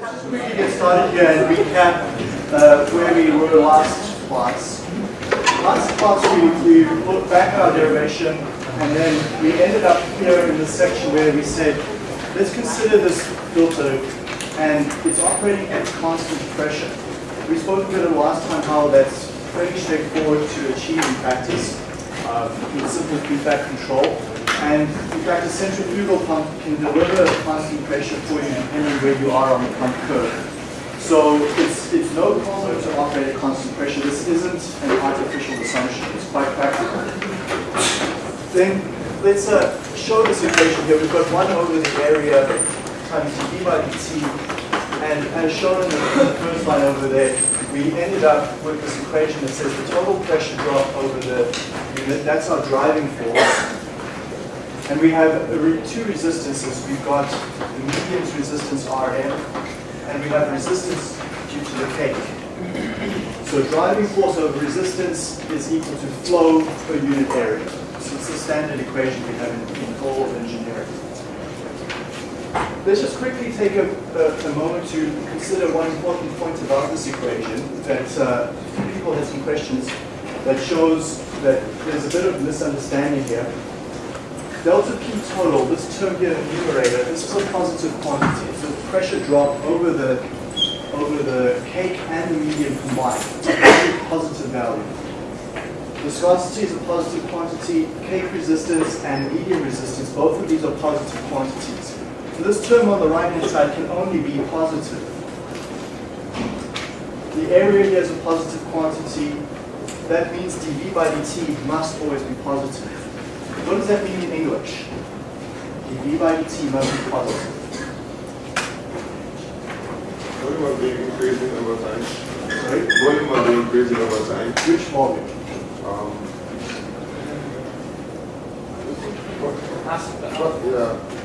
Let's quickly get started here and recap uh, where we were last class. Last class we, we looked back at our derivation and then we ended up here in the section where we said, let's consider this filter and it's operating at constant pressure. We spoke a bit last time how that's pretty straightforward to achieve in practice uh, with simple feedback control. And in fact, a centrifugal pump can deliver a constant pressure for you depending where you are on the pump curve. So it's, it's no problem to operate at constant pressure. This isn't an artificial assumption. It's quite practical. Then let's uh, show this equation here. We've got 1 over the area times dv by dt. And as shown in the first line over there, we ended up with this equation that says the total pressure drop over the unit, that's our driving force. And we have two resistances. We've got the medium's resistance Rm, and we have resistance due to the cake. So driving force over resistance is equal to flow per unit area. So it's the standard equation we have in, in all of engineering. Let's just quickly take a, a, a, moment to consider one important point about this equation that uh, people had some questions that shows that there's a bit of misunderstanding here. Delta P total, this term here in the numerator, this is a positive quantity. So pressure drop over the over the cake and the medium combined. It's a positive value. Viscosity is a positive quantity, cake resistance and medium resistance, both of these are positive quantities. So this term on the right-hand side can only be positive. The area here is a positive quantity. That means dV by dt must always be positive. What does that mean in English? dV by dt must be positive. Volume must be increasing over time. Sorry? Volume must be increasing over time. Which volume? Um, what, yeah?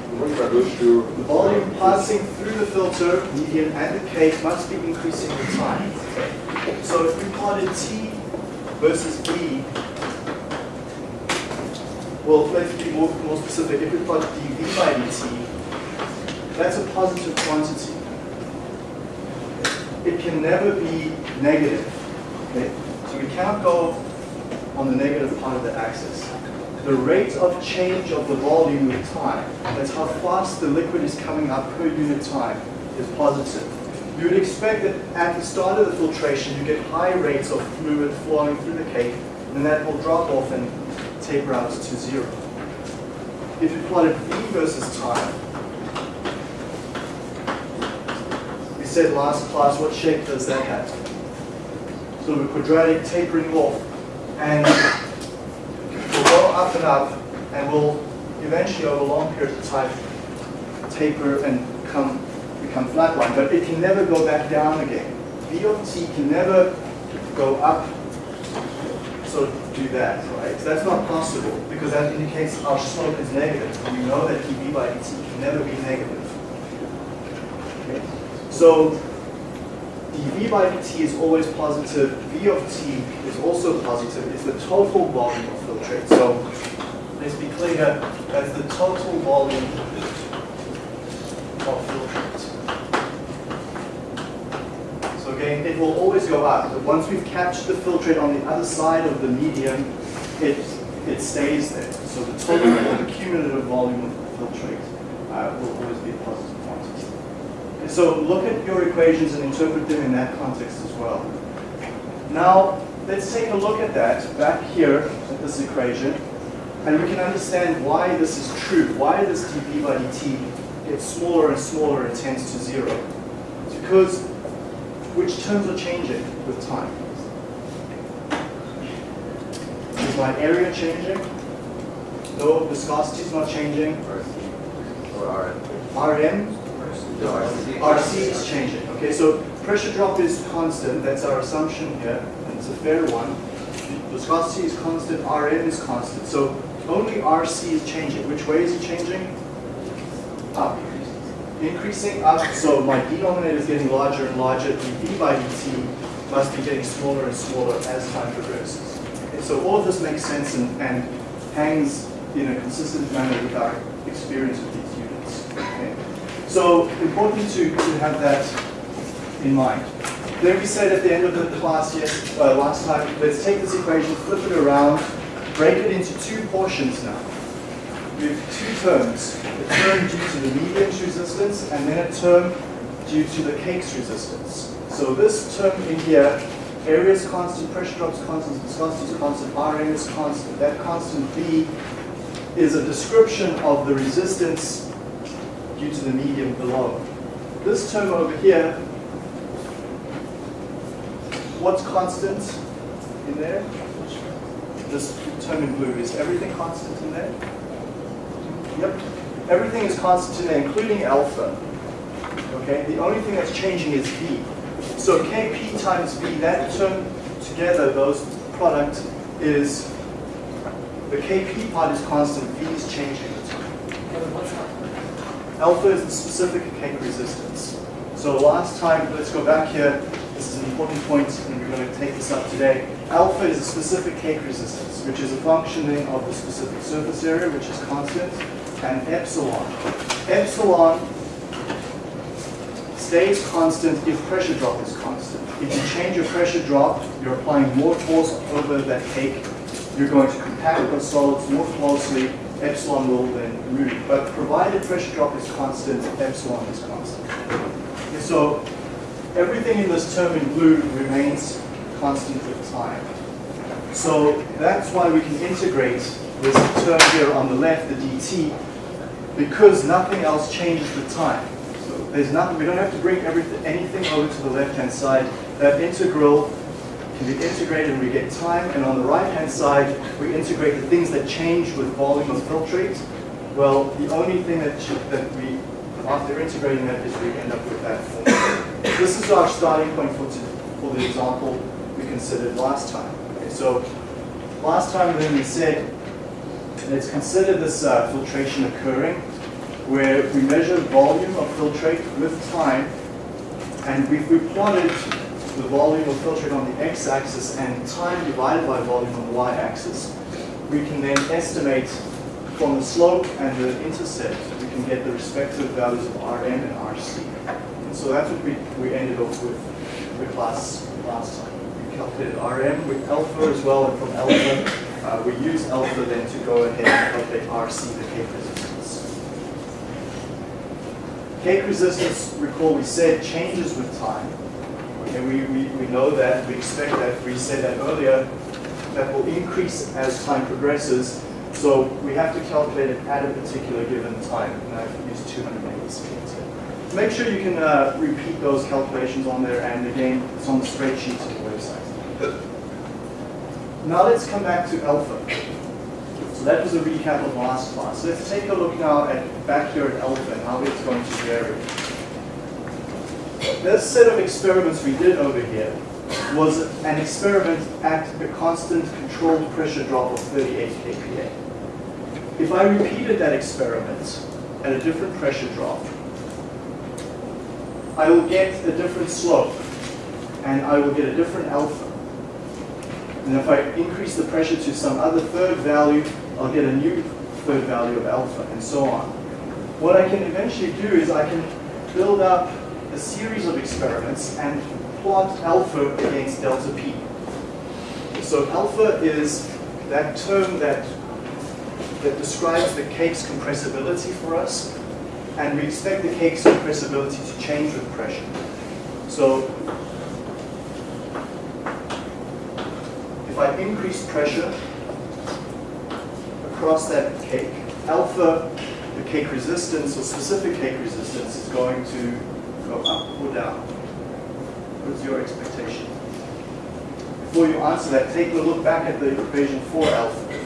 The volume passing through the filter, medium, and the cake must be increasing with time. So if we plotted T versus B, well, let's be more, more specific. If we plot dV by dt, that's a positive quantity. It can never be negative. Okay? So we cannot go on the negative part of the axis. The rate of change of the volume with time, that's how fast the liquid is coming up per unit time, is positive. You would expect that at the start of the filtration, you get high rates of fluid flowing through the cake, and that will drop off and taper out to zero. If you plotted V versus time, we said last class, what shape does that have? So the quadratic tapering off, and we'll go up and up, and we'll eventually, over a long period of time, taper and come become flatline. But it can never go back down again. V of t can never go up so do that, right? That's not possible because that indicates our slope is negative. We know that dV by dt can never be negative. Okay. So dV by dt is always positive. V of t is also positive. It's the total volume of filtrate. So let's be clear, that's the total volume of filtrate. Again, it will always go up. But once we've captured the filtrate on the other side of the medium, it, it stays there. So the total or the cumulative volume of the filtrate uh, will always be a positive quantity. Okay, so look at your equations and interpret them in that context as well. Now, let's take a look at that back here at this equation, and we can understand why this is true. Why this dV by dt gets smaller and smaller and tends to zero? It's because which terms are changing with time? Is my area changing? No, viscosity is not changing. Or Rm, Rc is changing. Okay, so pressure drop is constant. That's our assumption here, and it's a fair one. Viscosity is constant. Rm is constant. So only Rc is changing. Which way is it changing? Up increasing up, so my denominator is getting larger and larger, dV by dt must be getting smaller and smaller as time progresses. Okay, so all of this makes sense and, and hangs in a consistent manner with our experience with these units. Okay? So important to, to have that in mind. Then we said at the end of the class yes, uh, last time, let's take this equation, flip it around, break it into two portions now. We have two terms, a term due to the medium's resistance and then a term due to the cake's resistance. So this term in here, area is constant, pressure drops constant, viscosity is constant, Rm is constant. That constant V is a description of the resistance due to the medium below. This term over here, what's constant in there? This term in blue, is everything constant in there? Yep, everything is constant there, including alpha. Okay, the only thing that's changing is V. So Kp times V, that term together, those product is, the Kp part is constant, V is changing. Alpha is the specific cake resistance. So last time, let's go back here, this is an important point, and we're going to take this up today. Alpha is a specific cake resistance, which is a functioning of the specific surface area, which is constant, and epsilon. Epsilon stays constant if pressure drop is constant. If you change your pressure drop, you're applying more force over that cake, you're going to compact the solids more closely, epsilon will then move. But provided pressure drop is constant, epsilon is constant. Okay, so everything in this term in blue remains constant with time. So that's why we can integrate this term here on the left, the dt, because nothing else changes with time. So there's nothing, we don't have to bring everything, anything over to the left-hand side. That integral can be integrated and we get time, and on the right-hand side, we integrate the things that change with volume of filtrate. Well, the only thing that, that we, after integrating that, is we end up with that formula. This is our starting point for, for the example we considered last time. Okay, so last time then we said, let's consider this uh, filtration occurring, where we measure volume of filtrate with time, and if we plotted the volume of filtrate on the x-axis and time divided by volume on the y-axis, we can then estimate from the slope and the intercept, we can get the respective values of Rm and Rc. And so that's what we, we ended up with the class last time. We calculated Rm with alpha as well, and from alpha, uh, we use alpha then to go ahead and calculate Rc, the cake resistance. Cake resistance, recall we said, changes with time. Okay, we, we, we know that, we expect that, we said that earlier, that will increase as time progresses. So we have to calculate it at a particular given time. And I've used 200 milliseconds here. Make sure you can uh, repeat those calculations on there, and again, it's on the spreadsheet. Now let's come back to alpha. So that was a recap of last class. Let's take a look now at back here at alpha and how it's going to vary. This set of experiments we did over here was an experiment at a constant controlled pressure drop of 38 kPa. If I repeated that experiment at a different pressure drop, I will get a different slope and I will get a different alpha. And if I increase the pressure to some other third value, I'll get a new third value of alpha and so on. What I can eventually do is I can build up a series of experiments and plot alpha against delta p. So alpha is that term that, that describes the cake's compressibility for us, and we expect the cake's compressibility to change with pressure. So if I increase pressure across that cake, alpha, the cake resistance or specific cake resistance is going to go up or down. What is your expectation? Before you answer that, take a look back at the equation for alpha.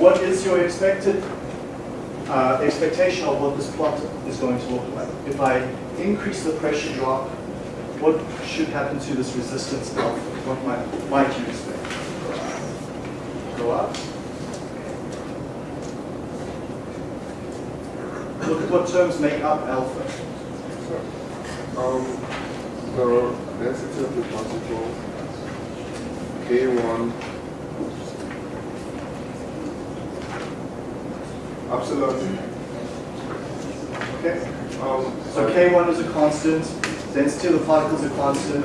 What is your expected uh, expectation of what this plot is going to look like? If I increase the pressure drop, what should happen to this resistance alpha? What might, might you expect? Go up? Look at what terms make up alpha. Um, the density of the particle, K1, epsilon Okay? Um, So K1 is a constant, density of the particles is a constant,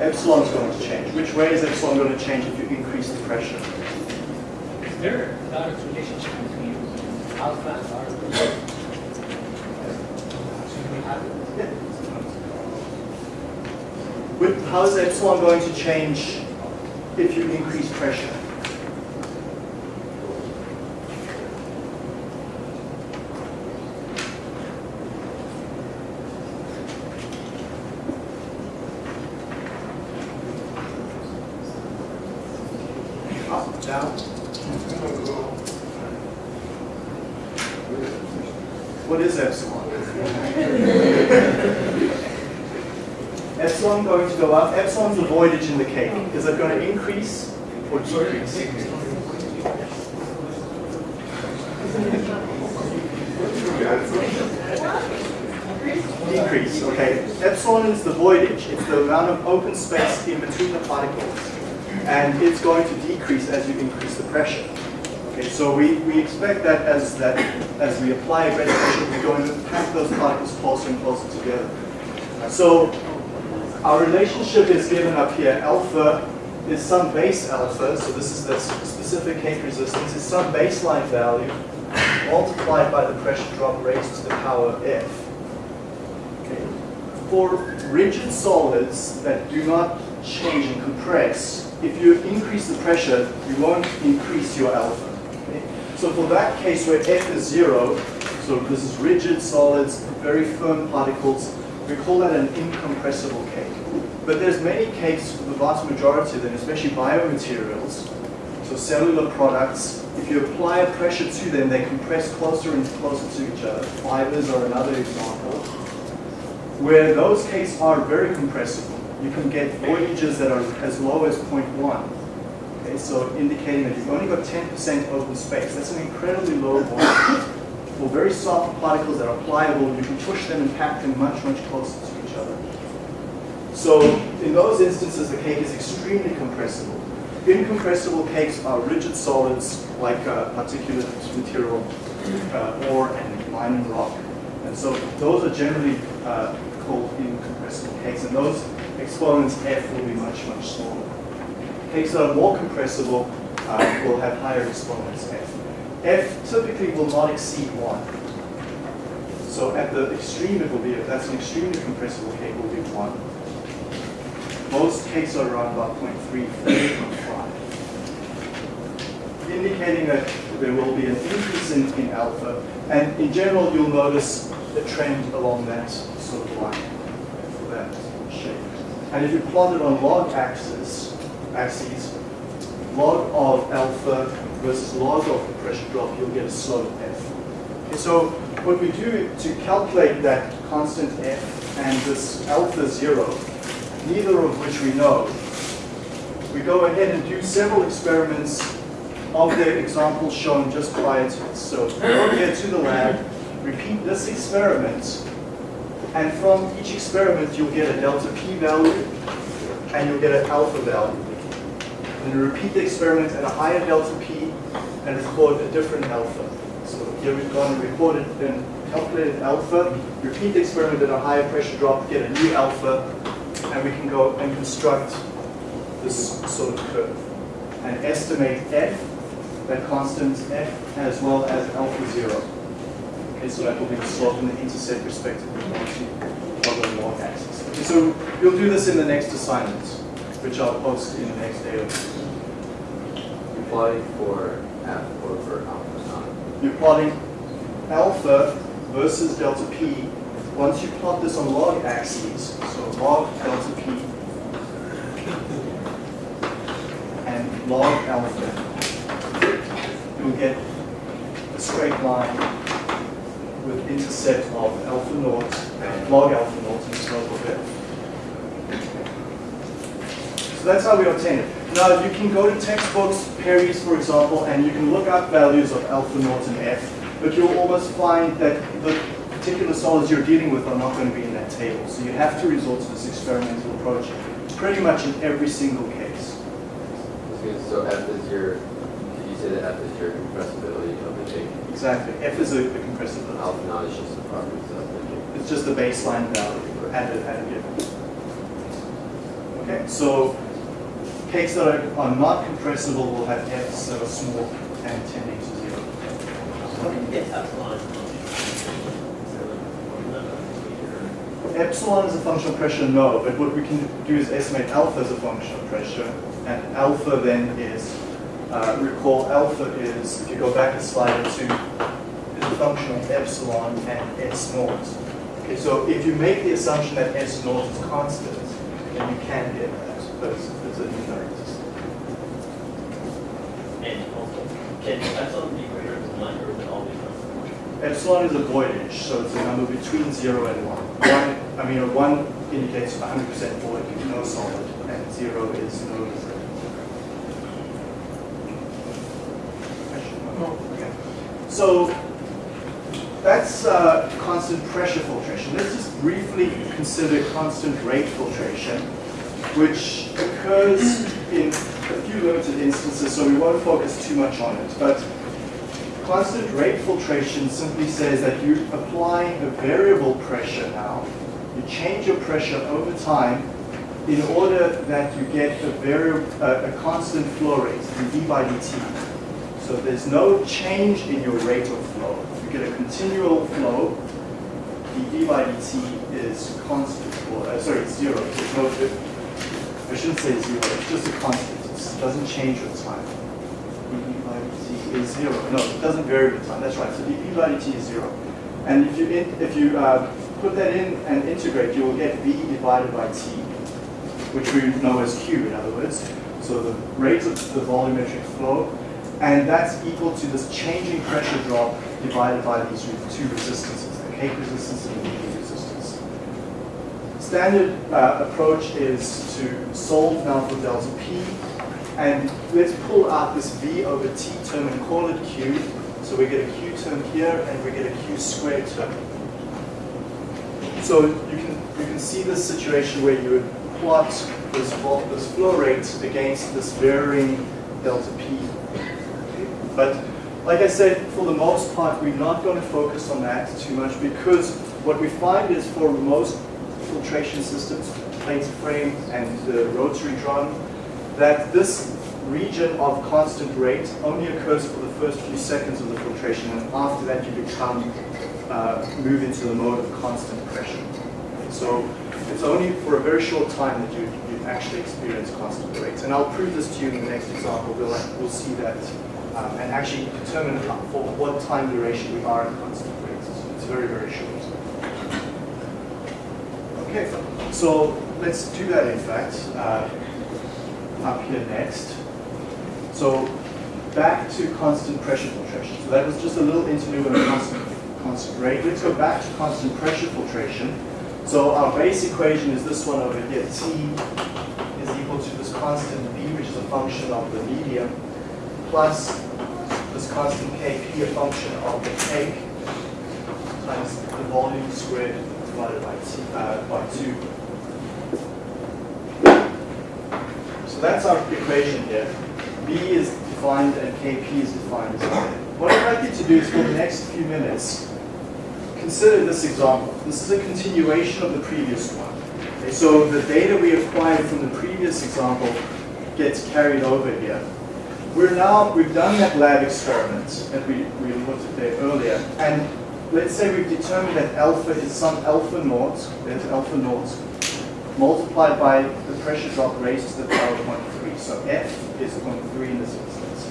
epsilon is going to change. Which way is epsilon going to change if you increase the pressure? Is there a direct relationship between alpha and beta? Should we have it? With, how is epsilon going to change if you increase pressure? What is epsilon? Epsilon going to go up. Epsilon's the voidage in the cake. Is it going to increase or decrease? Decrease, okay. Epsilon is the voidage. It's the amount of open space in between the particles. And it's going to decrease as you increase the pressure. Okay, so we, we expect that as that as we apply a pressure, we're going to pack those particles closer and closer together. So our relationship is given up here. Alpha is some base alpha, so this is the specific cake resistance, is some baseline value multiplied by the pressure drop raised to the power of F. Okay. For rigid solids that do not change and compress, if you increase the pressure, you won't increase your alpha. So for that case where F is zero, so this is rigid solids, very firm particles, we call that an incompressible cake. But there's many cakes, the vast majority of them, especially biomaterials, so cellular products, if you apply a pressure to them, they compress closer and closer to each other. Fibers are another example. Where those cakes are very compressible, you can get voidages that are as low as 0.1. Okay, so indicating that you've only got 10% open space. That's an incredibly low volume. For very soft particles that are pliable, you can push them and pack them much, much closer to each other. So in those instances, the cake is extremely compressible. Incompressible cakes are rigid solids like uh, particulate material, uh, ore, and lime rock. And so those are generally uh, called incompressible cakes, and those exponents F will be much, much smaller. Are more compressible uh, will have higher exponents F. F typically will not exceed 1. So at the extreme it will be, if that's an extremely compressible cake, will be 1. Most cakes are around about 0.3, 0.5. Indicating that there will be an increase in, in alpha. And in general, you'll notice a trend along that sort of line for that shape. And if you plot it on log axis, axes, log of alpha versus log of the pressure drop, you'll get a slope f. Okay, so what we do to calculate that constant f and this alpha zero, neither of which we know, we go ahead and do several experiments of the examples shown just prior to. So go here to the lab, repeat this experiment, and from each experiment you'll get a delta p value and you'll get an alpha value. And you repeat the experiment at a higher delta p and record a different alpha. So here we've gone and recorded and calculated alpha, repeat the experiment at a higher pressure drop, get a new alpha, and we can go and construct this sort of curve and estimate f, that constant f, as well as alpha zero. Okay, so that will be the slope and the intercept respectively of the log axis. Okay, so you'll do this in the next assignment, which I'll post in the next day or two. You're plotting for F or for alpha. You're plotting alpha versus delta p. Once you plot this on log axes, so log delta p and log alpha, you'll get a straight line with intercept of alpha naught, and log alpha naught and slope of f. So that's how we obtain it. Now you can go to textbooks, Perry's for example, and you can look up values of alpha naught and f, but you'll almost find that the particular solids you're dealing with are not going to be in that table. So you have to resort to this experimental approach pretty much in every single case. So F is your, did you say that F is your compressibility of the shape? exactly. F is the compressibility. Alpha naught is just the properties of the. It's just the baseline value at a, at a given. Okay, so cakes that are, are not compressible will have F's that are small and tending to zero. Epsilon is a function of pressure, no, but what we can do is estimate alpha as a function of pressure, and alpha then is, uh, recall alpha is, if you go back a slide or two, is a function of epsilon and S naught. Okay, so if you make the assumption that S naught is constant, then you can get that, but it's, it's a numeric system. And also, can epsilon be greater than one, or is it? Epsilon is a voidage, so it's a number between zero and one. One, I mean, a one indicates 100% void, no solid, and zero is no liquid. Okay. So that's uh, constant pressure filtration. Let's just briefly consider constant rate filtration, which occurs in a few limited instances, so we won't focus too much on it. But Constant rate filtration simply says that you apply a variable pressure now. You change your pressure over time in order that you get a variable, uh, a constant flow rate, dV by dt. So there's no change in your rate of flow. You get a continual flow. dV by dt is constant, or uh, sorry, it's zero. There's no, I shouldn't say zero. It's just a constant. Doesn't change with time dV by dt is zero. No, it doesn't vary with time. That's right. So dV by dt is zero. And if you in, if you uh, put that in and integrate, you will get V divided by T, which we know as Q in other words. So the rate of the volumetric flow, and that's equal to this changing pressure drop divided by these two resistances, the cake resistance and the dV resistance. Standard uh, approach is to solve now for delta P and let's pull out this V over T term and call it Q. So we get a Q term here and we get a Q squared term. So you can you can see this situation where you would plot this, this flow rate against this varying delta P. But like I said, for the most part, we're not going to focus on that too much because what we find is for most filtration systems, plate frame and the rotary drum, that this region of constant rate only occurs for the first few seconds of the filtration, and after that you become, uh, move into the mode of constant pressure. So it's only for a very short time that you, you actually experience constant rates. And I'll prove this to you in the next example. We'll, we'll see that um, and actually determine how, for what time duration we are at constant rates. It's very, very short. Okay, so let's do that in fact. Uh, up here next. So back to constant pressure filtration. So that was just a little interlude on constant, constant rate. Let's go back to constant pressure filtration. So our base equation is this one over here. T is equal to this constant B, which is a function of the medium, plus this constant Kp, a function of the cake, times the volume squared divided by, t, uh, by 2. So that's our equation here. B is defined and Kp is defined. What I'd like you to do is for the next few minutes, consider this example. This is a continuation of the previous one. Okay, so the data we acquired from the previous example gets carried over here. We're now, we've done that lab experiment that we, we looked at there earlier, and let's say we've determined that alpha is some alpha naught, there's alpha naught, multiplied by the pressure drop raised to the power of 0.3. So F is 0.3 in this instance.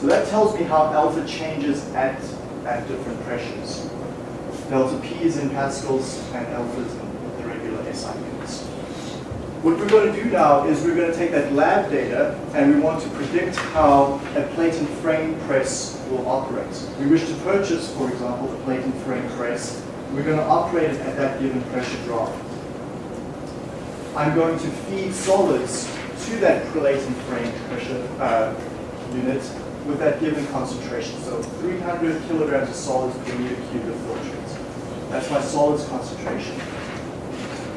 So that tells me how alpha changes at, at different pressures. Delta P is in pascals and alpha is in the regular SI units. What we're going to do now is we're going to take that lab data and we want to predict how a plate and frame press will operate. We wish to purchase, for example, a plate and frame press. We're going to operate it at that given pressure drop. I'm going to feed solids to that and frame pressure uh, unit with that given concentration. So 300 kilograms of solids per meter cubed of filtrate. That's my solids concentration.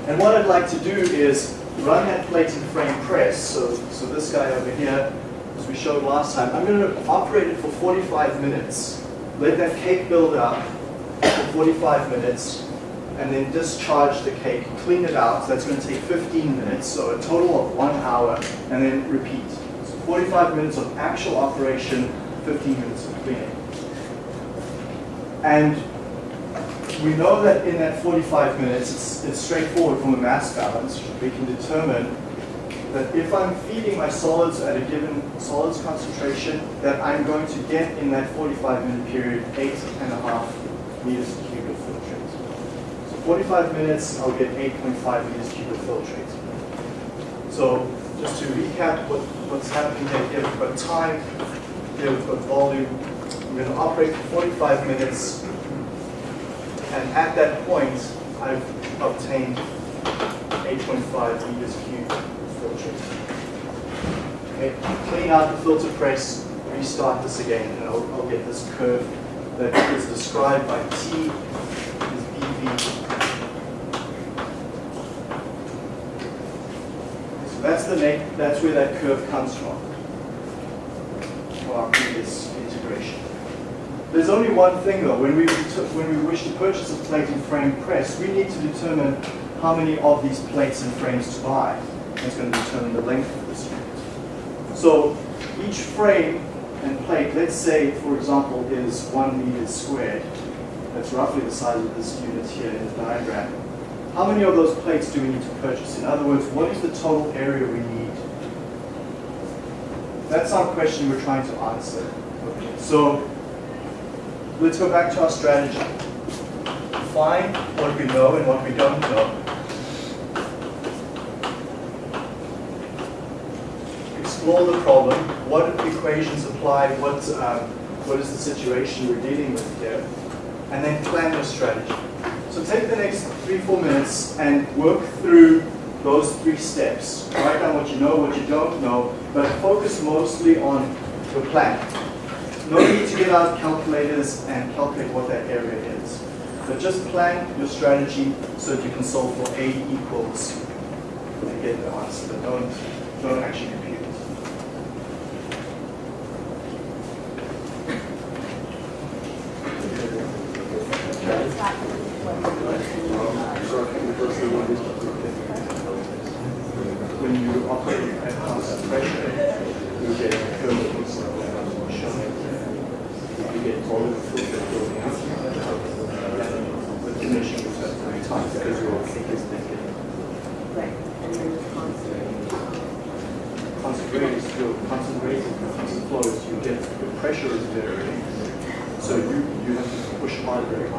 And what I'd like to do is run that plate and frame press. So, so this guy over here, as we showed last time, I'm going to operate it for 45 minutes let that cake build up for 45 minutes, and then discharge the cake, clean it out. That's going to take 15 minutes, so a total of one hour, and then repeat. So 45 minutes of actual operation, 15 minutes of cleaning. And we know that in that 45 minutes, it's, it's straightforward from a mass balance. We can determine that if I'm feeding my solids at a given solids concentration, that I'm going to get in that 45 minute period eight and a half meters cubed of filtrate. So 45 minutes, I'll get 8.5 meters of filtrate. So just to recap what, what's happening here, here we've got time, here we've got volume. I'm going to operate for 45 minutes, and at that point, I've obtained 8.5 meters cubed filtrate. Okay, clean out the filter press, restart this again, and I'll, I'll get this curve that is described by T is BV. So that's the make, that's where that curve comes from. For our previous integration. There's only one thing though, when we, when we wish to purchase a plate and frame press, we need to determine how many of these plates and frames to buy. That's going to determine the length of this unit. So each frame and plate, let's say, for example, is one meter squared. That's roughly the size of this unit here in the diagram. How many of those plates do we need to purchase? In other words, what is the total area we need? That's our question we're trying to answer. So let's go back to our strategy. Find what we know and what we don't know. Explore the problem. What equations apply? What, um, what is the situation we're dealing with here? And then plan your strategy. So take the next three, four minutes and work through those three steps. Write down what you know, what you don't know, but focus mostly on your plan. No need to get out calculators and calculate what that area is. But just plan your strategy so that you can solve for A equals and get the answer. But don't, don't actually compute it. When you operate at constant pressure, you get a curve shown you get volume filter building up. The diminishing return very tight because your cake is naked. Right, and then the constant. Constant rate is your constant rate and constant flow is you get your pressure is varying. So you, you have to push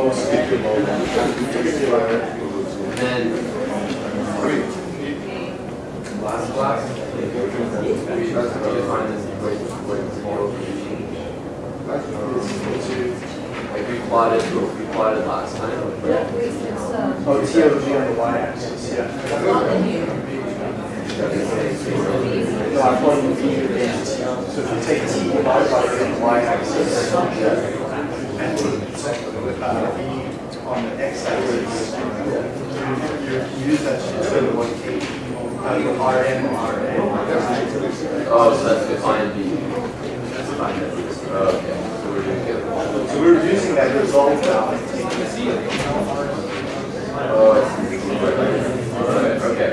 So if you. take T divided by the y-axis, and uh, on the x-axis, you, you use that to determine what K, your Rm or Rn. Oh, so that's define B. That's Okay, so we're doing it. So we're using that result now. Oh, I see. Alright, okay.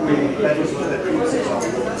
We, that was what that previous example was.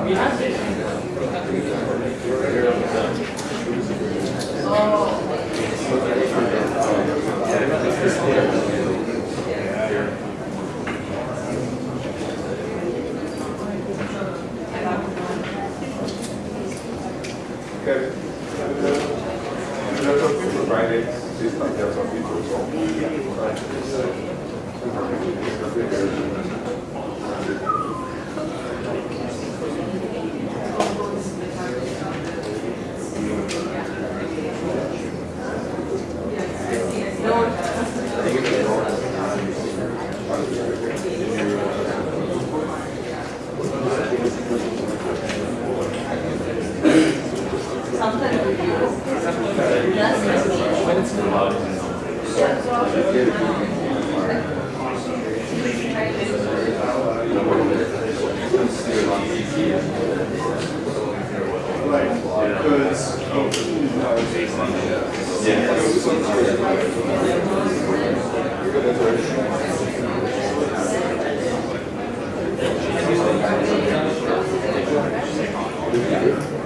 We have this. Okay. There's some people Friday, this time there's some people so. Sometimes we do. That's Right, because No, no, no, no, no. Okay, what's this? no, we already changed it all. And then this is. So it's allowed in Like goods,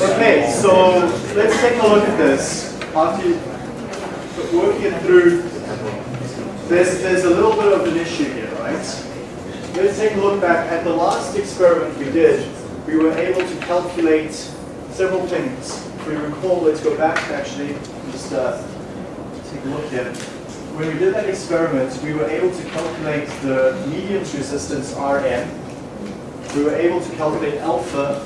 Okay, so let's take a look at this. After you work it through, there's, there's a little bit of an issue here, right? Let's take a look back at the last experiment we did. We were able to calculate several things. If we recall, let's go back actually, just uh, take a look here. When we did that experiment, we were able to calculate the medium's resistance Rm. We were able to calculate alpha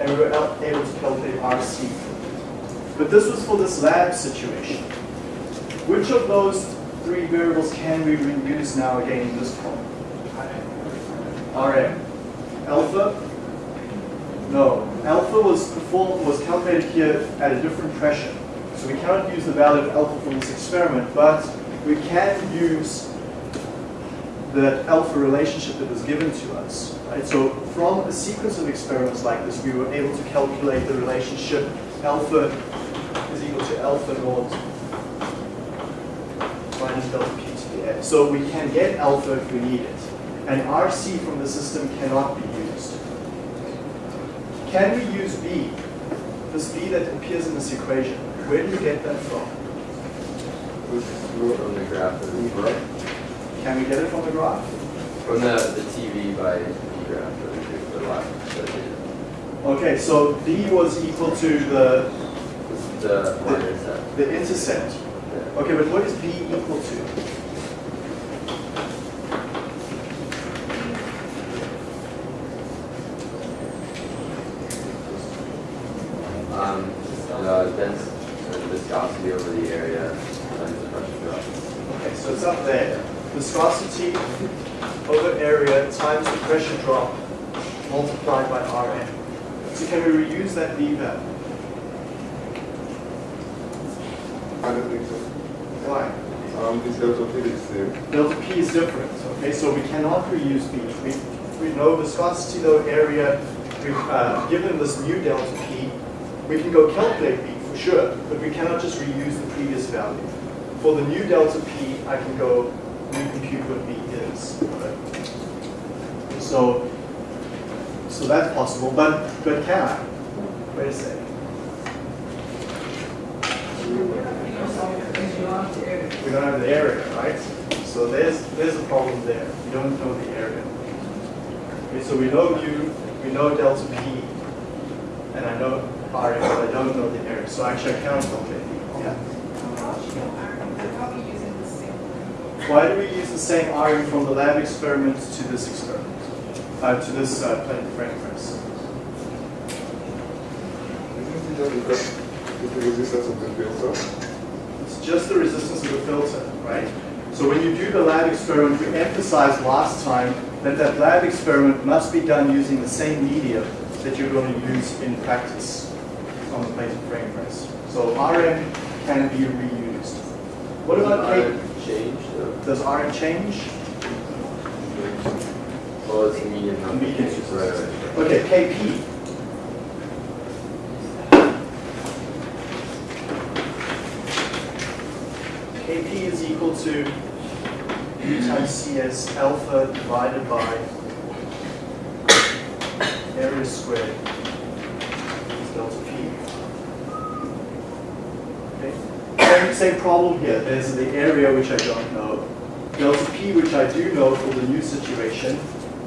and we were able to calculate RC. But this was for this lab situation. Which of those three variables can we reuse now again in this problem? Rm. Alpha? No. Alpha was performed, was calculated here at a different pressure. So we cannot use the value of alpha for this experiment, but we can use the alpha relationship that was given to us. Right? So from a sequence of experiments like this, we were able to calculate the relationship alpha is equal to alpha naught minus delta p to the x. So we can get alpha if we need it. And RC from the system cannot be used. Can we use B? This B that appears in this equation. Where do you get that from? From the graph that we broke. Can we get it from the graph? From the, the TV by TV graph we the last study. Okay, so B was equal to the, The that. the intercept. Yeah. Okay, but what is B equal to? Um, the dense the viscosity over the area times the pressure drop. Okay, so it's up there. Viscosity over area times the pressure drop multiplied by Rm. So can we reuse that B value? I don't think so. Why? Um, this delta T is same. Delta P is different, okay, so we cannot reuse B. We, we know viscosity though area, we've uh, given this new delta P, we can go calculate B for sure, but we cannot just reuse the previous value. For the new delta P, I can go recompute what B is. right? So, so that's possible, but, but can I? Wait a second. We don't have the area, right? So there's, there's a problem there. We don't know the area. Okay, so we know U, we know delta P, and I know Rm, but I don't know the area. So actually I cannot calculate. Yeah. Why do we use the same Rm from the lab experiment to this experiment? Uh, to this uh, plane frame press? experiment, is that is the resistance of the? It's just the resistance of the filter, right? So when you do the lab experiment, we emphasized last time that that lab experiment must be done using the same media that you're going to use in practice on the plate and frame press. So RM can be reused. What about K? Change, Does RM change? Well, it's a medium number. Right, right. Okay, KP. KP is equal to U times CS alpha divided by area squared is delta P. Okay, same problem here. There's the area which I don't know, delta P which I do know for the new situation,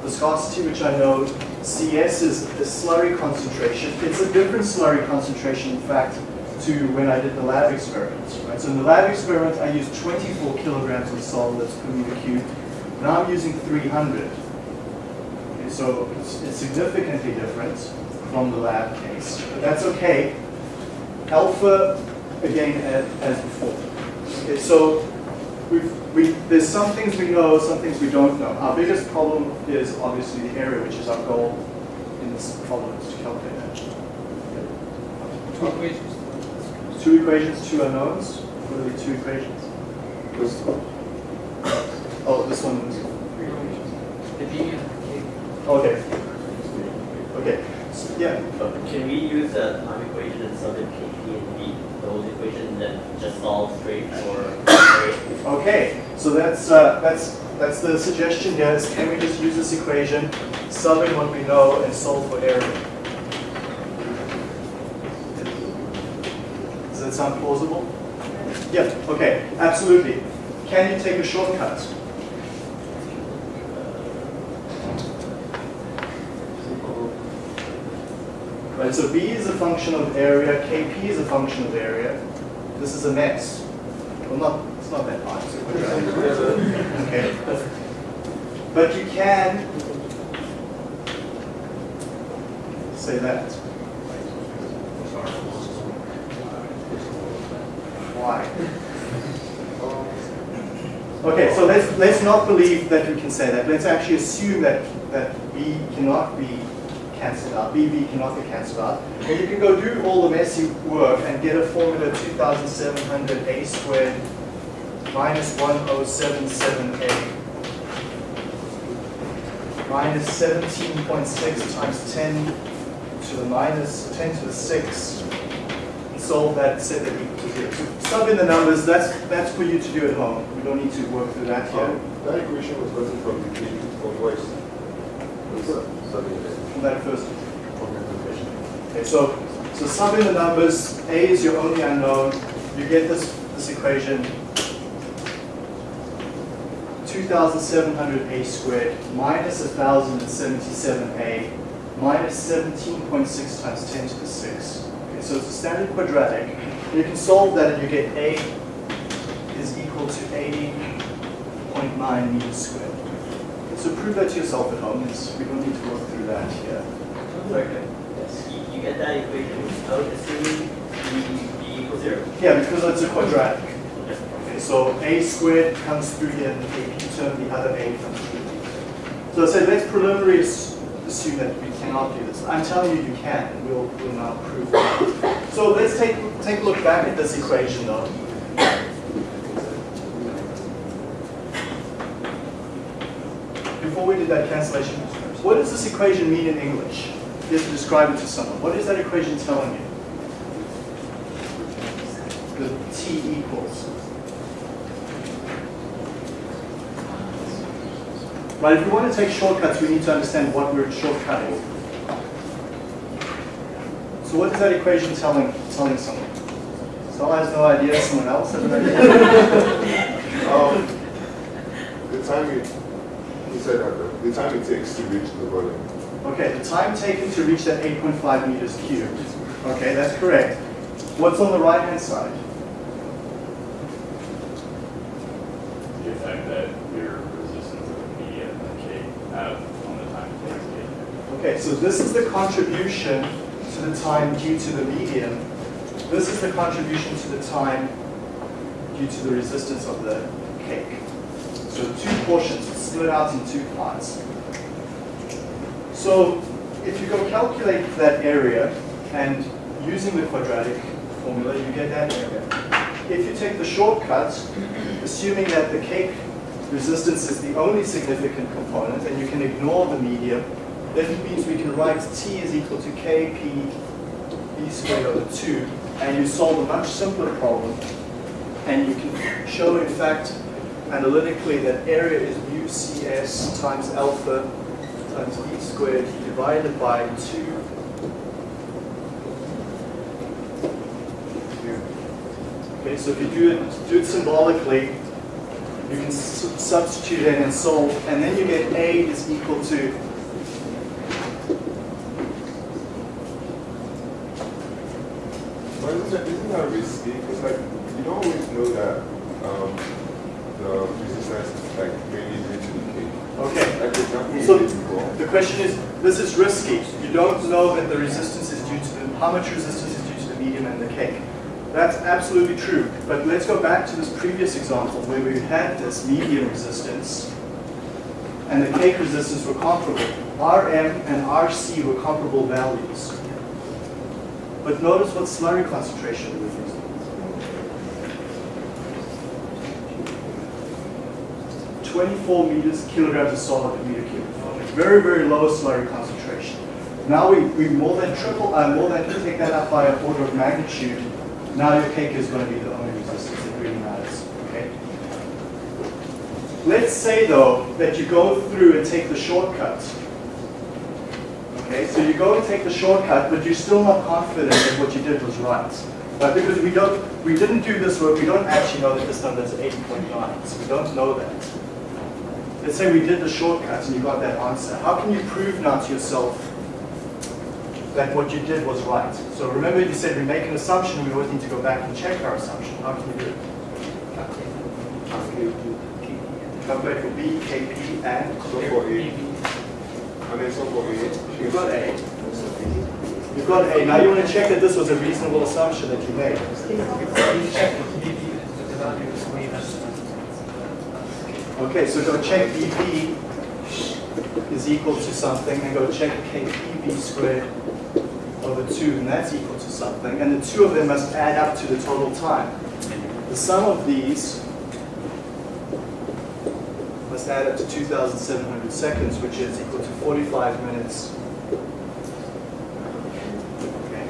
viscosity which I know, CS is the slurry concentration. It's a different slurry concentration, in fact, to when I did the lab experiments. Right? So in the lab experiment, I used 24 kilograms of solids per meter cubed. Now I'm using 300. Okay, so it's, it's significantly different from the lab case, but that's okay. Alpha, again, a- as before. Okay, so we've, we, there's some things we know, some things we don't know. Our biggest problem is obviously the area, which is our goal in this problem, is to calculate that. Two equations. Two equations, two unknowns. What are the two equations? This one. Oh, this one is three equations. The B and the K. Okay. Okay, so, yeah. But can we use the time equation and sub in KP and V, those equations, and then just solve straight for area? Okay, so that's, uh, that's, that's the suggestion here is can we just use this equation, sub in what we know and solve for area? Does that sound plausible? Yeah, okay, absolutely. Can you take a shortcut? Right, so B is a function of area, KP is a function of area. This is a mess. Well, not, it's not that hard. Okay. But you can say that. Why? Okay, so let's, let's not believe that we can say that. Let's actually assume that, that B cannot be cancelled out, BB cannot be cancelled out. And you can go do all the messy work and get a formula 2700 A squared minus 1077A minus 17.6 times 10 to the minus 10 to the 6 solve that, set that equal to zero. So sub in the numbers, that's, that's for you to do at home. We don't need to work through that here. Um, that equation was written from the Weiss. Something that- From that first. Okay, so, so sub in the numbers, A is your only unknown, you get this, this equation, 2,700A squared minus 1,077A minus 17.6 times 10 to the 6. Okay, so it's a standard quadratic. You can solve that and you get A is equal to 80.9 meters squared. So prove that to yourself at home, It's- we don't need to work through that here. Okay. You, you get that equation without assuming V, V equals zero? Yeah, because it's a quadratic. So a squared comes through here in the AP term, the other a comes through. So I said, let's preliminarily assume that we cannot do this. I'm telling you you can, and we'll, we'll now prove that. So let's take, take a look back at this equation though. Before we did that cancellation, what does this equation mean in English? You have to describe it to someone. What is that equation telling you? The t equals. Right, if we want to take shortcuts, we need to understand what we're shortcutting. So what is that equation telling, telling someone? Someone has no idea, someone else has an idea? Um, the time it, he said that, the time it takes to reach the volume. Okay, the time taken to reach that 8.5 meters cubed. Okay, that's correct. What's on the right-hand side? the effect that your resistance of the media and K have on the time it takes to get there. Okay, so this is the contribution to the time due to the medium. This is the contribution to the time due to the resistance of the cake. So two portions split out in two parts. So if you go calculate that area and using the quadratic formula, you get that area. If you take the shortcut, assuming that the cake resistance is the only significant component and you can ignore the medium, that means we can write T is equal to Kp b squared over 2 and you solve a much simpler problem and you can show in fact analytically that area is mu cs times alpha times b squared divided by 2 Okay, so if you do it, do it symbolically, you can substitute in and solve, and then you get A is equal to But isn't that risky? Because like, you don't always know that um, the resistance is like mainly due to the cake. Okay. Like the So the question is, this is risky. You don't know that the resistance is due to the, how much resistance is due to the medium and the cake. That's absolutely true. But let's go back to this previous example where we had this medium resistance and the cake resistance were comparable. Rm and Rc were comparable values. But notice what slurry concentration using. 24 meters kilograms of solid per meter cubed. Very, very low slurry concentration. Now we, we more than triple, uh, more than take that up by an order of magnitude. Now your cake is going to be the only resistance that really matters. Okay. Let's say though that you go through and take the shortcut. Okay, so you go and take the shortcut, but you're still not confident that what you did was right. But because we don't, we didn't do this work, we don't actually know that this number is 8.9. So we don't know that. Let's say we did the shortcut and you got that answer. How can you prove now to yourself that what you did was right? So remember you said we make an assumption, we always need to go back and check our assumption. How can you do it? Calculate for B, KP, and So for A, and then so for A, you've got A. You've got A. Now you want to check that this was a reasonable assumption that you made. You. Okay, so go check dB is equal to something, and go check kpb squared over 2, and that's equal to something. And the two of them must add up to the total time. The sum of these add up to 2,700 seconds, which is equal to 45 minutes. Okay.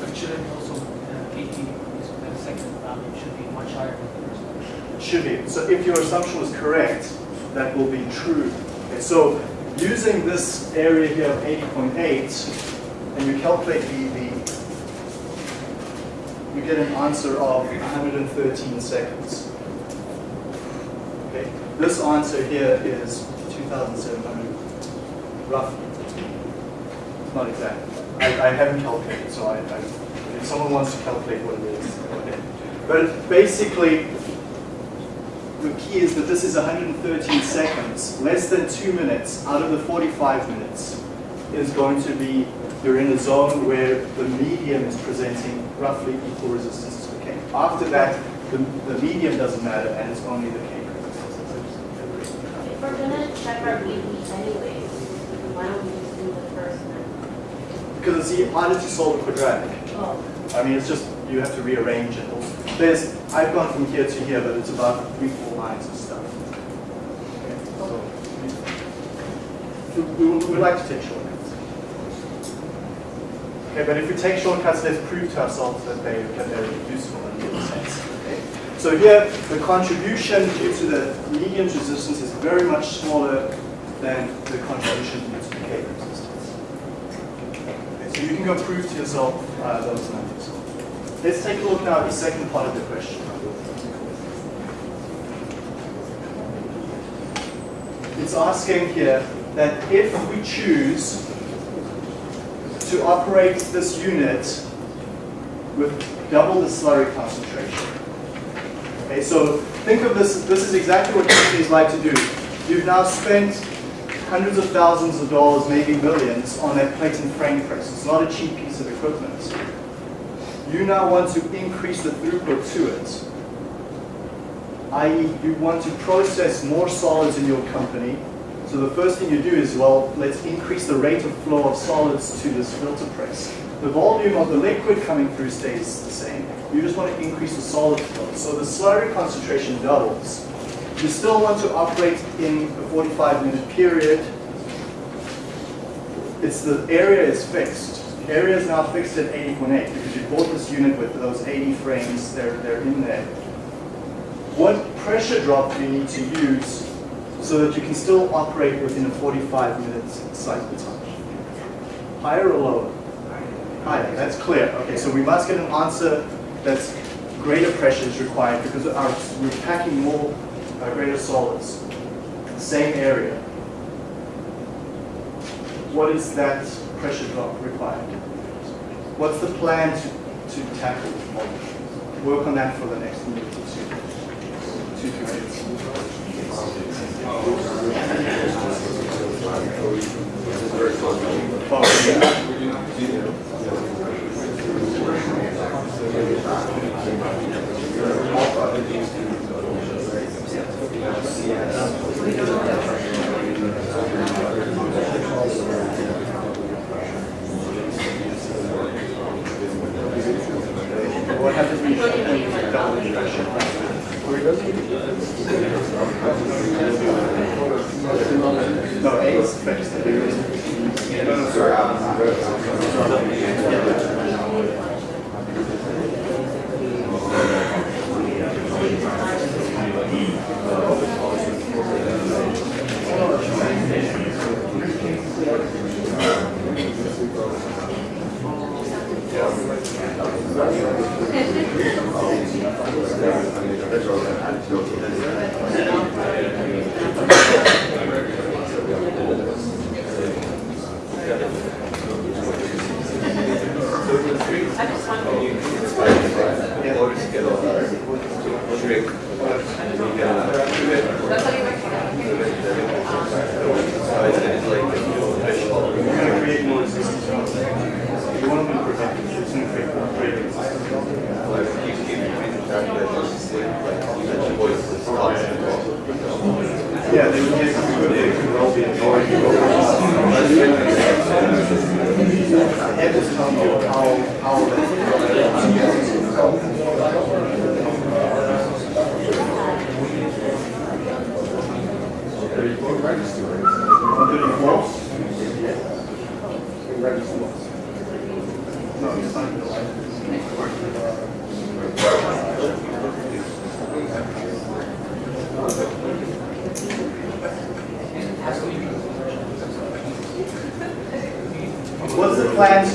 But shouldn't also, uh, the second value should be much higher than the one. Should be. So if your assumption was correct, that will be true. Okay, so using this area here of 80.8, and you calculate dB, you get an answer of 113 seconds. Okay, this answer here is 2,700, roughly. It's not exact. I, I haven't calculated, so I, I, if someone wants to calculate what it is, ahead. But basically, the key is that this is 113 seconds, less than two minutes out of the 45 minutes is going to be, you're in a zone where the medium is presenting roughly equal resistance to the cake. After that, the, the medium doesn't matter and it's only the we're gonna check our anyways, why don't we just do the first one? Because it's e- harder to solve a quadratic. Oh, I mean, it's just, you have to rearrange it. There's, I've gone from here to here, but it's about three, four lines of stuff. Okay, so, we, we, we like to take shortcuts. Okay, but if we take shortcuts, let's prove to ourselves that they, that they're useful and make sense. So here, the contribution due to the medium's resistance is very much smaller than the contribution due to the cake resistance. Okay, so you can go prove to yourself uh, those numbers. Let's take a look now at the second part of the question. It's asking here that if we choose to operate this unit with double the slurry concentration. Okay, so think of this, this is exactly what companies like to do. You've now spent hundreds of thousands of dollars, maybe millions, on that plate and frame press. It's not a cheap piece of equipment. You now want to increase the throughput to it, i.e. you want to process more solids in your company. So the first thing you do is, well, let's increase the rate of flow of solids to this filter press. The volume of the liquid coming through stays the same. You just want to increase the solid flow. So the slurry concentration doubles. You still want to operate in a 45 minute period. It's the area is fixed. The area is now fixed at 80.8 because you bought this unit with those 80 frames, they're, they're in there. What pressure drop do you need to use so that you can still operate within a 45 minute cycle time? Higher or lower? Higher, that's clear. Okay, so we must get an answer that's greater pressure is required because our, we're packing more uh, greater solids. Same area. What is that pressure drop required? What's the plan to, to tackle the problem? Work on that for the next minute or two. Minutes. Oh, What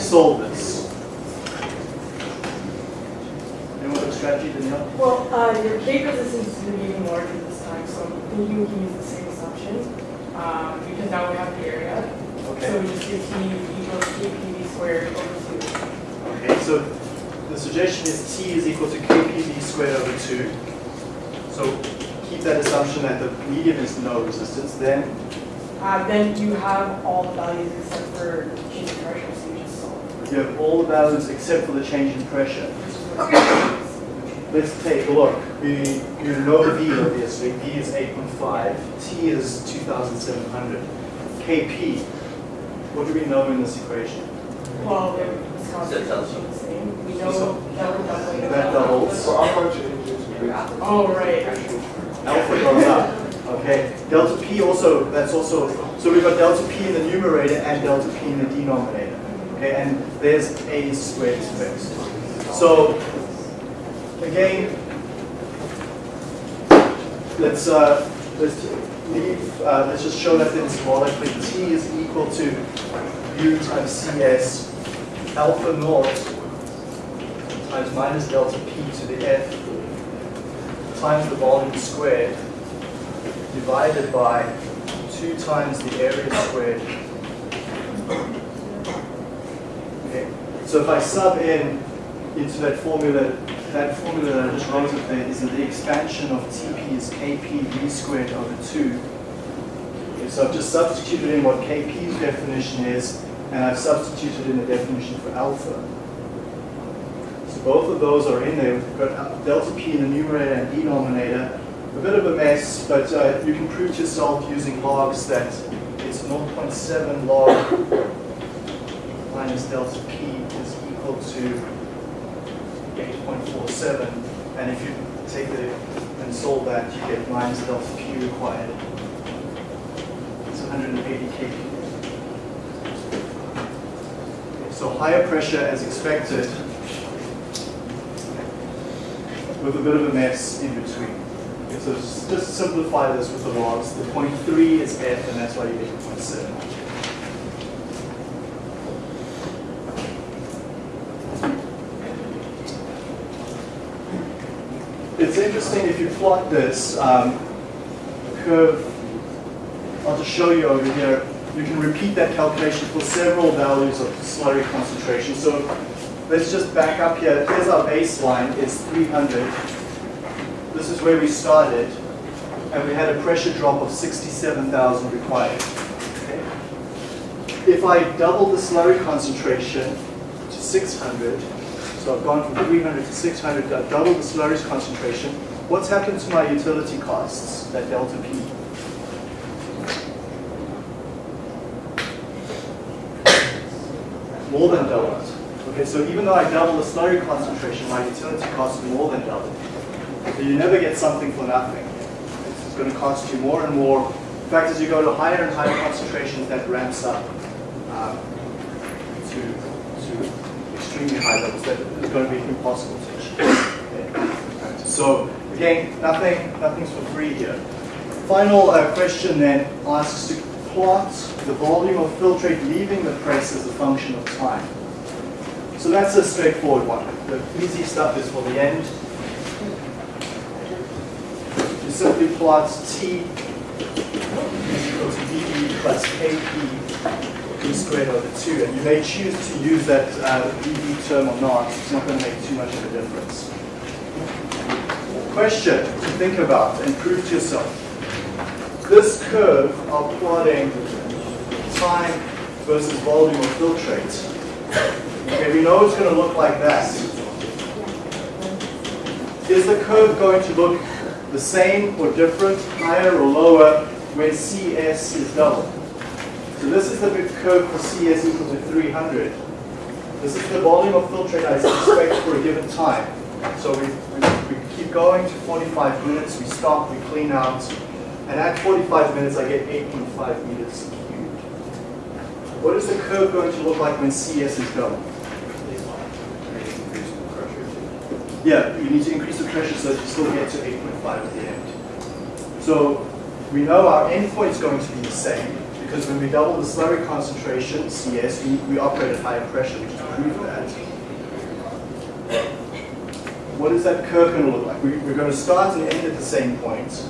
solve this? Anyone have a strategy, Danielle? Well, uh, your cake resistance is going to be even larger this time, so I'm thinking we can use the same assumption, um, because now we have the area. Okay. So Okay. we just do T equals KPV squared over two. Okay, so the suggestion is T is equal to KPV squared over 2. So keep that assumption that the medium is no resistance. Then, Uh, then you have all the values except for change in pressure, so you just solve. you have all the values except for the change in pressure. Which Let's take a look. We, you know V obviously. V is 8.5. T is 2,700. KP, what do we know in this equation? Well, the viscosity is the same. We know that we're. That doubles. So alpha changes with Oh, right. Alpha goes up. Okay. Delta P also, that's also, so we've got delta P in the numerator and delta P in the denominator. And there's A squared fixed. So, again, let's, uh, let's leave, uh, let's just show that then symbolically. T is equal to U times CS alpha naught times minus delta P to the F times the volume squared divided by 2 times the area squared. So if I sub in into that formula, that formula that I just wrote up there is that the expansion of Tp is Kp v squared over 2. Okay, so I've just substituted in what KP's definition is, and I've substituted in the definition for alpha. So both of those are in there. We've got delta P in the numerator and denominator. A bit of a mess, but uh, you can prove to yourself using logs that it's 0.7 log minus delta P equal to 8.47, and if you take the and solve that, you get minus delta P required. It's 180 kPa. So higher pressure as expected, with a bit of a mess in between. So just simplify this with the logs. The 0.3 is F, and that's why you get 0.7. interesting if you plot this um, curve. I'll just show you over here. You can repeat that calculation for several values of slurry concentration. So let's just back up here. Here's our baseline, it's 300. This is where we started, and we had a pressure drop of 67,000 required. Okay? If I double the slurry concentration to 600, so I've gone from 300 to 600, I've doubled the slurry's concentration, what's happened to my utility costs, that delta P? More than doubled. Okay, so even though I double the slurry concentration, my utility costs more than doubled. So you never get something for nothing. It's going to cost you more and more. In fact, as you go to higher and higher concentrations, that ramps up um, to, to extremely high levels that is going to be impossible to achieve. Okay. So again, nothing, nothing's for free here. Final uh, question then asks to plot the volume of filtrate leaving the press as a function of time. So that's a straightforward one. The easy stuff is for the end. You simply plot T is equal to dE plus KP squared over 2. And you may choose to use that uh, dE term or not. It's not going to make too much of a difference. Question to think about and prove to yourself. This curve of plotting time versus volume of filtrate. Okay, we know it's going to look like that. Is the curve going to look the same or different, higher or lower, when CS is double? So this is the big curve for CS equal to 300. This is the volume of filtrate I expect for a given time. So we going to 45 minutes, we stop, we clean out, and at 45 minutes I get 8.5 meters cubed. What is the curve going to look like when CS is double? Yeah, you need to increase the pressure so that you still get to 8.5 at the end. So we know our endpoint is going to be the same because when we double the slurry concentration, CS, we, we operate at higher pressure, which is prove that. What is that curve going to look like? We, we're going to start and end at the same point.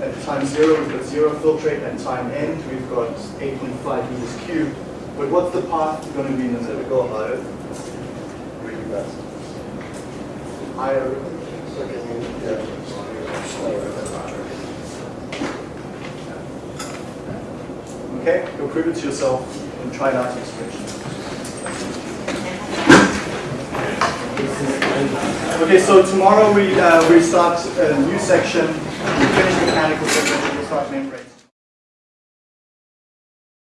At time zero, we've got zero filtrate, and time end, we've got 8.5 meters cubed. But what's the path going to be in the middle? Go higher. Really fast. Higher. Okay, go prove it to yourself and try it out to Okay, so tomorrow we uh, we start a new section. We finish mechanical section. We'll start membranes.